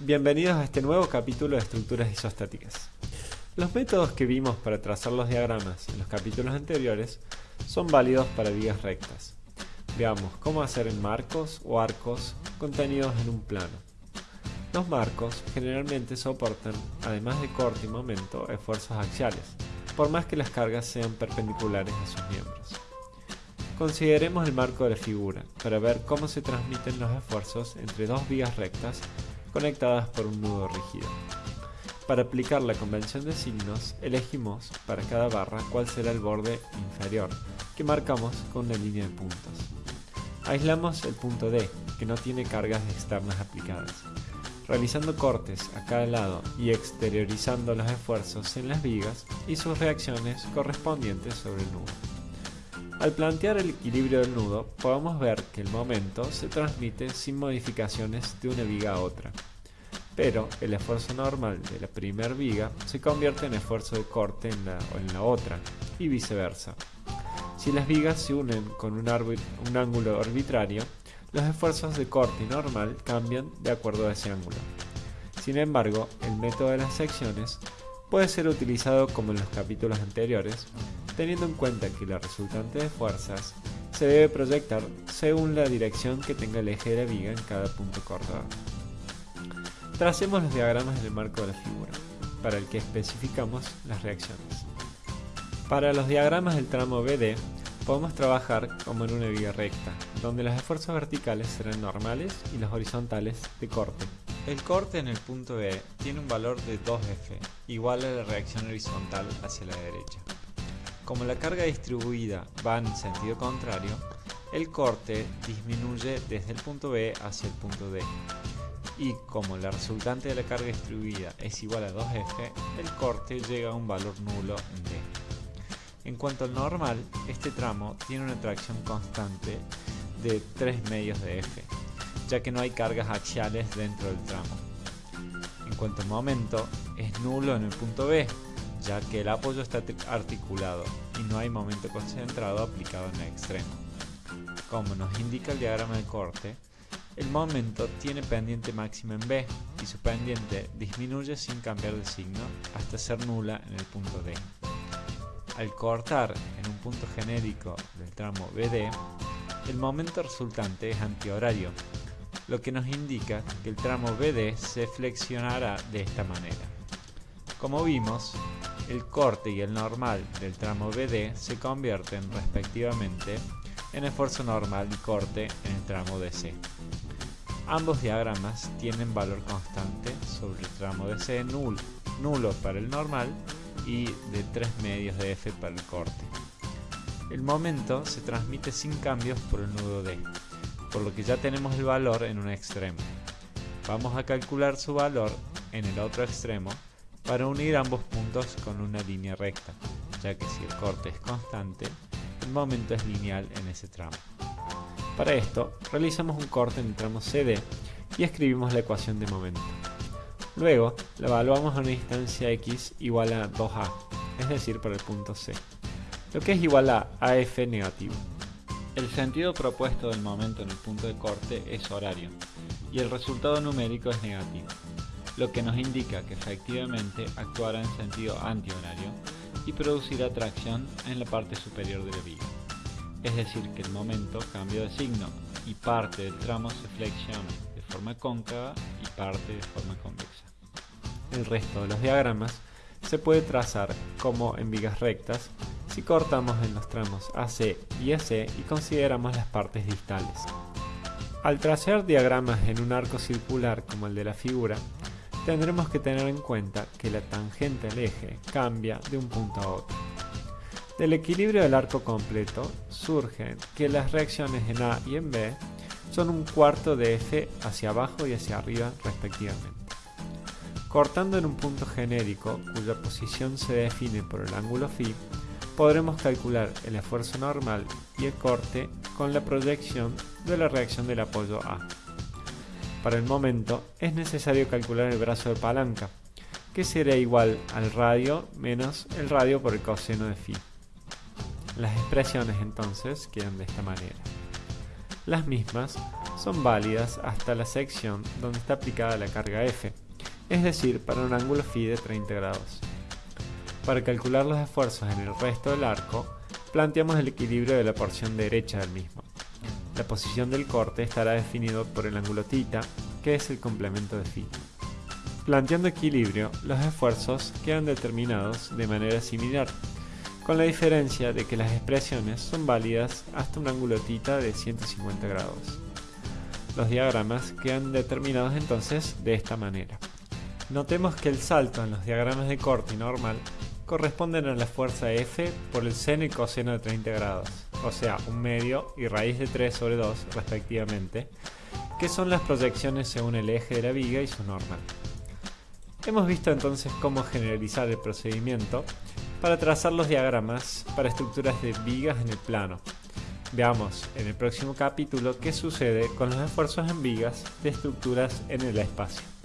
Bienvenidos a este nuevo capítulo de estructuras isostáticas. Los métodos que vimos para trazar los diagramas en los capítulos anteriores son válidos para vigas rectas. Veamos cómo hacer en marcos o arcos contenidos en un plano. Los marcos generalmente soportan, además de corte y momento, esfuerzos axiales, por más que las cargas sean perpendiculares a sus miembros. Consideremos el marco de la figura para ver cómo se transmiten los esfuerzos entre dos vigas rectas conectadas por un nudo rígido. Para aplicar la convención de signos, elegimos para cada barra cuál será el borde inferior, que marcamos con una línea de puntos. Aislamos el punto D, que no tiene cargas externas aplicadas, realizando cortes a cada lado y exteriorizando los esfuerzos en las vigas y sus reacciones correspondientes sobre el nudo. Al plantear el equilibrio del nudo, podemos ver que el momento se transmite sin modificaciones de una viga a otra pero el esfuerzo normal de la primera viga se convierte en esfuerzo de corte en la, en la otra, y viceversa. Si las vigas se unen con un, un ángulo arbitrario, los esfuerzos de corte normal cambian de acuerdo a ese ángulo. Sin embargo, el método de las secciones puede ser utilizado como en los capítulos anteriores, teniendo en cuenta que la resultante de fuerzas se debe proyectar según la dirección que tenga el eje de la viga en cada punto cortado. Tracemos los diagramas en el marco de la figura, para el que especificamos las reacciones. Para los diagramas del tramo BD, podemos trabajar como en una viga recta, donde los esfuerzos verticales serán normales y los horizontales de corte. El corte en el punto E tiene un valor de 2F, igual a la reacción horizontal hacia la derecha. Como la carga distribuida va en sentido contrario, el corte disminuye desde el punto B hacia el punto D, y como la resultante de la carga distribuida es igual a 2F, el corte llega a un valor nulo en D. En cuanto al normal, este tramo tiene una tracción constante de 3 medios de F, ya que no hay cargas axiales dentro del tramo. En cuanto al momento, es nulo en el punto B, ya que el apoyo está articulado y no hay momento concentrado aplicado en el extremo. Como nos indica el diagrama de corte, el momento tiene pendiente máxima en B y su pendiente disminuye sin cambiar de signo hasta ser nula en el punto D. Al cortar en un punto genérico del tramo BD, el momento resultante es antihorario, lo que nos indica que el tramo BD se flexionará de esta manera. Como vimos, el corte y el normal del tramo BD se convierten respectivamente en esfuerzo normal y corte en el tramo DC. Ambos diagramas tienen valor constante sobre el tramo de C nulo, nulo para el normal y de 3 medios de F para el corte. El momento se transmite sin cambios por el nudo D, por lo que ya tenemos el valor en un extremo. Vamos a calcular su valor en el otro extremo para unir ambos puntos con una línea recta, ya que si el corte es constante, el momento es lineal en ese tramo. Para esto, realizamos un corte en el tramo CD y escribimos la ecuación de momento. Luego, la evaluamos a una distancia x igual a 2a, es decir, para el punto C, lo que es igual a AF negativo. El sentido propuesto del momento en el punto de corte es horario, y el resultado numérico es negativo, lo que nos indica que efectivamente actuará en sentido antihorario y producirá tracción en la parte superior de la viga es decir que el momento cambió de signo y parte del tramo se flexiona de forma cóncava y parte de forma convexa. El resto de los diagramas se puede trazar como en vigas rectas si cortamos en los tramos AC y AC y consideramos las partes distales. Al trazar diagramas en un arco circular como el de la figura, tendremos que tener en cuenta que la tangente al eje cambia de un punto a otro. Del equilibrio del arco completo surge que las reacciones en A y en B son un cuarto de F hacia abajo y hacia arriba respectivamente. Cortando en un punto genérico cuya posición se define por el ángulo phi, podremos calcular el esfuerzo normal y el corte con la proyección de la reacción del apoyo A. Para el momento es necesario calcular el brazo de palanca, que será igual al radio menos el radio por el coseno de phi. Las expresiones entonces quedan de esta manera. Las mismas son válidas hasta la sección donde está aplicada la carga F, es decir, para un ángulo phi de 30 grados. Para calcular los esfuerzos en el resto del arco, planteamos el equilibrio de la porción derecha del mismo. La posición del corte estará definido por el ángulo θ, que es el complemento de phi. Planteando equilibrio, los esfuerzos quedan determinados de manera similar, con la diferencia de que las expresiones son válidas hasta un ángulo θ de 150 grados. Los diagramas quedan determinados entonces de esta manera. Notemos que el salto en los diagramas de corte y normal corresponden a la fuerza F por el seno y coseno de 30 grados, o sea, un medio y raíz de 3 sobre 2 respectivamente, que son las proyecciones según el eje de la viga y su normal. Hemos visto entonces cómo generalizar el procedimiento para trazar los diagramas para estructuras de vigas en el plano. Veamos en el próximo capítulo qué sucede con los esfuerzos en vigas de estructuras en el espacio.